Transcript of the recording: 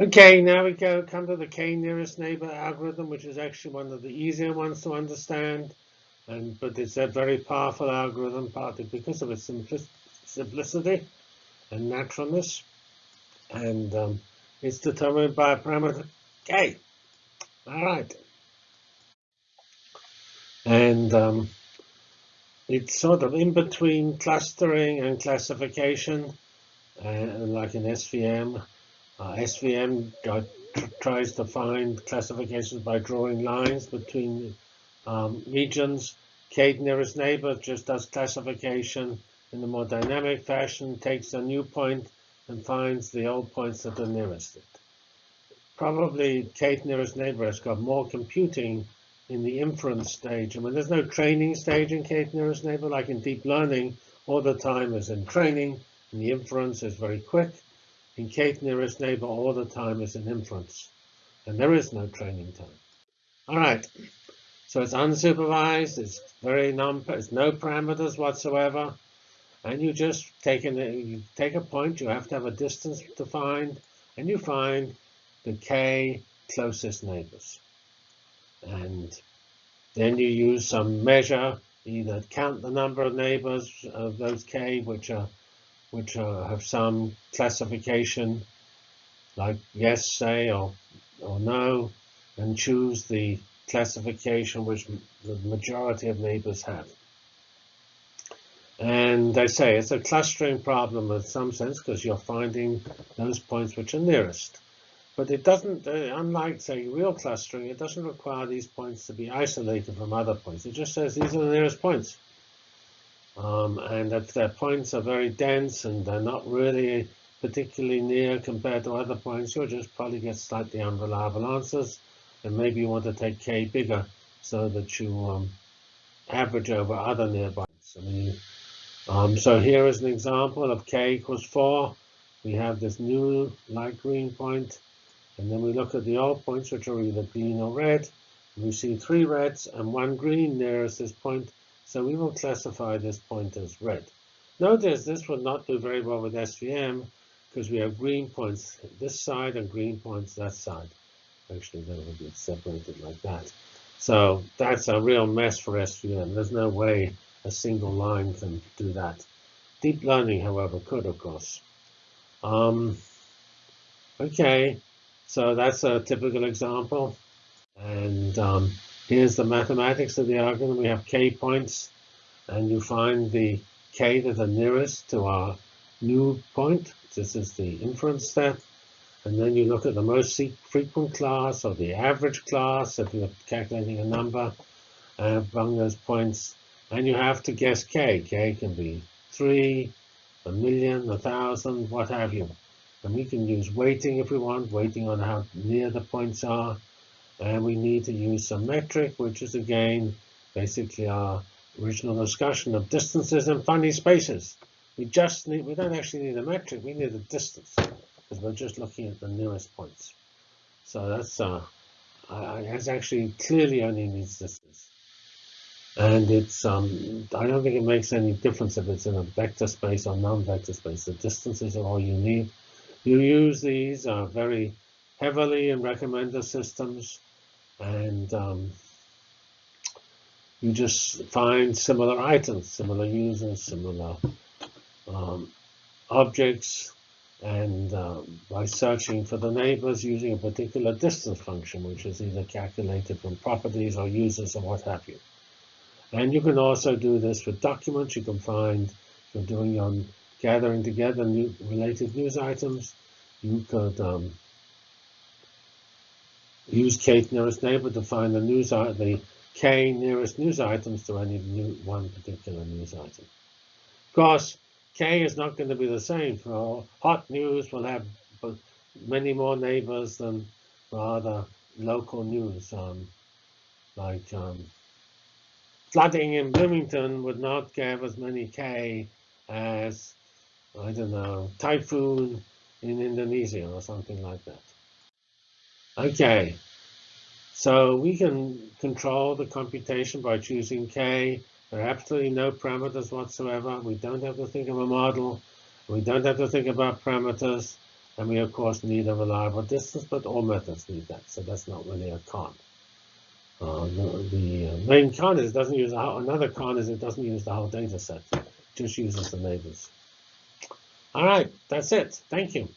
Okay, now we go come to the k nearest neighbor algorithm, which is actually one of the easier ones to understand. And but it's a very powerful algorithm, partly because of its simplicity and naturalness. And um, it's determined by a parameter k. All right. And um, it's sort of in between clustering and classification, uh, like in SVM. Uh, SVM tries to find classifications by drawing lines between um, regions. K nearest neighbor just does classification in a more dynamic fashion, takes a new point and finds the old points that are nearest it. Probably K nearest neighbor has got more computing in the inference stage. I mean, there's no training stage in K nearest neighbor, like in deep learning, all the time is in training, and the inference is very quick. In K nearest neighbor, all the time is an inference, and there is no training time. All right, so it's unsupervised, it's very non, it's no parameters whatsoever, and you just take an, you take a point, you have to have a distance to find, and you find the K closest neighbors. And then you use some measure, either count the number of neighbors of those K, which are which are, have some classification, like yes, say, or or no, and choose the classification which the majority of neighbors have. And they say it's a clustering problem in some sense because you're finding those points which are nearest. But it doesn't, uh, unlike, say, real clustering, it doesn't require these points to be isolated from other points. It just says these are the nearest points. Um, and if their points are very dense and they're not really particularly near compared to other points, you'll just probably get slightly unreliable answers. And maybe you want to take k bigger so that you um, average over other nearby. I mean, um, so here is an example of k equals 4. We have this new light green point and then we look at the old points, which are either green or red. We see three reds and one green nearest this point, so we will classify this point as red. Notice this will not do very well with SVM because we have green points this side and green points that side. Actually, they will be separated like that. So that's a real mess for SVM. There's no way a single line can do that. Deep learning, however, could, of course. Um, okay, so that's a typical example. And um, here's the mathematics of the algorithm. We have k points, and you find the k that are nearest to our new point. This is the inference step. And then you look at the most frequent class or the average class if you're calculating a number uh, among those points. And you have to guess k. k can be 3, a million, a thousand, what have you. And we can use weighting if we want, weighting on how near the points are. And we need to use some metric, which is again, basically our original discussion of distances and funny spaces. We just need, we don't actually need a metric, we need a distance, because we're just looking at the nearest points. So that's, uh, actually clearly only needs distance. And it's, um, I don't think it makes any difference if it's in a vector space or non-vector space. The distances are all you need. You use these uh, very heavily in recommender systems, and um, you just find similar items, similar users, similar um, objects, and um, by searching for the neighbors using a particular distance function, which is either calculated from properties or users or what have you. And you can also do this with documents. You can find, you're doing your gathering together new, related news items. You could um, use k nearest neighbor to find the news the k nearest news items to any new, one particular news item. Of course, k is not going to be the same for hot news. Will have many more neighbors than rather local news. Um, like um, flooding in Bloomington would not give as many k as I don't know, typhoon in Indonesia or something like that. Okay, so we can control the computation by choosing k. There are absolutely no parameters whatsoever. We don't have to think of a model. We don't have to think about parameters. And we, of course, need a reliable distance, but all methods need that, so that's not really a con. Uh, the, the main con is it doesn't use a, another con is it doesn't use the whole data set, just uses the neighbors. All right, that's it. Thank you.